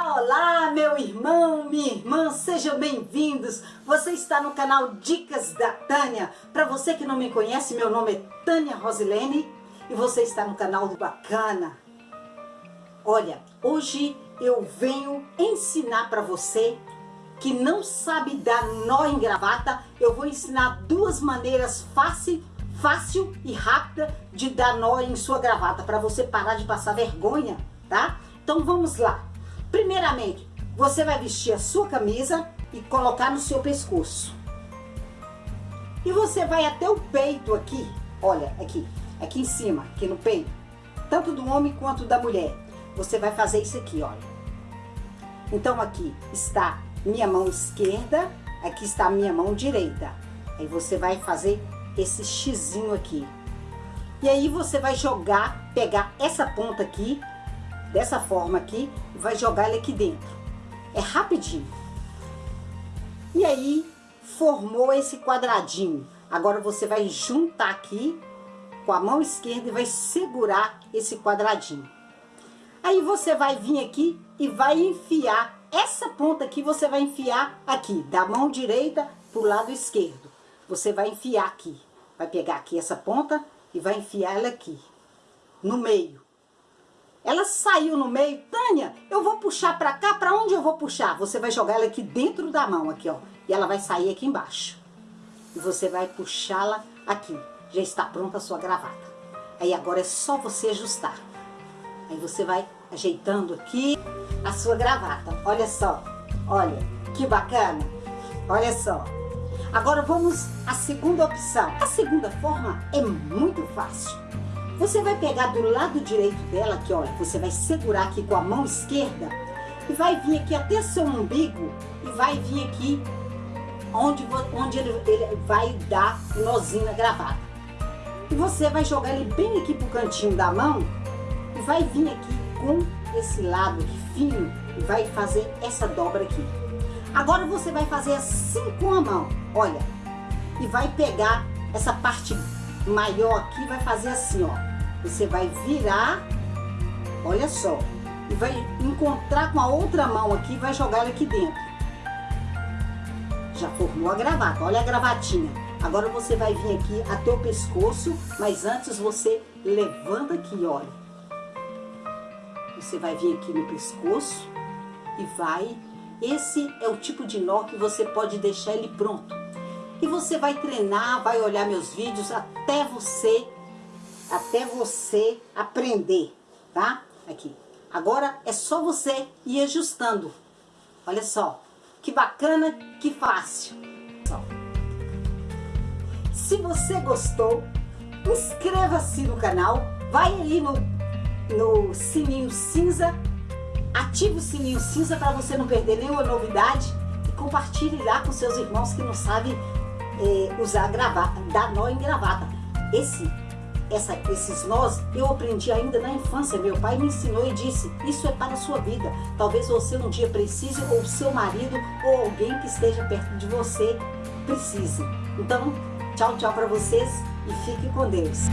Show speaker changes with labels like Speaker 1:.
Speaker 1: Olá, meu irmão, minha irmã, sejam bem-vindos. Você está no canal Dicas da Tânia. Para você que não me conhece, meu nome é Tânia Rosilene e você está no canal do Bacana. Olha, hoje eu venho ensinar para você que não sabe dar nó em gravata. Eu vou ensinar duas maneiras fácil, fácil e rápida de dar nó em sua gravata para você parar de passar vergonha, tá? Então vamos lá. Primeiramente, você vai vestir a sua camisa e colocar no seu pescoço. E você vai até o peito aqui, olha, aqui, aqui em cima, aqui no peito, tanto do homem quanto da mulher. Você vai fazer isso aqui, olha. Então aqui está minha mão esquerda, aqui está minha mão direita. Aí você vai fazer esse xizinho aqui. E aí você vai jogar, pegar essa ponta aqui dessa forma aqui, vai jogar ele aqui dentro. É rapidinho. E aí, formou esse quadradinho. Agora você vai juntar aqui com a mão esquerda e vai segurar esse quadradinho. Aí você vai vir aqui e vai enfiar, essa ponta aqui você vai enfiar aqui, da mão direita pro lado esquerdo. Você vai enfiar aqui, vai pegar aqui essa ponta e vai enfiar ela aqui, no meio. Ela saiu no meio, Tânia, eu vou puxar pra cá, pra onde eu vou puxar? Você vai jogar ela aqui dentro da mão, aqui ó, e ela vai sair aqui embaixo. E você vai puxá-la aqui, já está pronta a sua gravata. Aí agora é só você ajustar. Aí você vai ajeitando aqui a sua gravata, olha só, olha, que bacana, olha só. Agora vamos à segunda opção. A segunda forma é muito fácil. Você vai pegar do lado direito dela aqui, olha, você vai segurar aqui com a mão esquerda e vai vir aqui até seu umbigo e vai vir aqui onde, onde ele, ele vai dar o nozinho na gravata. E você vai jogar ele bem aqui pro cantinho da mão e vai vir aqui com esse lado aqui fino e vai fazer essa dobra aqui. Agora você vai fazer assim com a mão, olha, e vai pegar essa parte maior aqui, vai fazer assim, ó. Você vai virar, olha só, e vai encontrar com a outra mão aqui vai jogar ela aqui dentro. Já formou a gravata, olha a gravatinha. Agora você vai vir aqui até o pescoço, mas antes você levanta aqui, olha. Você vai vir aqui no pescoço e vai... Esse é o tipo de nó que você pode deixar ele pronto. E você vai treinar, vai olhar meus vídeos até você até você aprender, tá? Aqui. Agora é só você ir ajustando. Olha só, que bacana, que fácil. Se você gostou, inscreva-se no canal, vai aí no, no sininho cinza, ative o sininho cinza para você não perder nenhuma novidade e compartilhe lá com seus irmãos que não sabem é, usar gravata, dar nó em gravata. Esse essa, esses nós eu aprendi ainda na infância. Meu pai me ensinou e disse, isso é para a sua vida. Talvez você um dia precise, ou seu marido, ou alguém que esteja perto de você precise. Então, tchau, tchau para vocês e fique com Deus.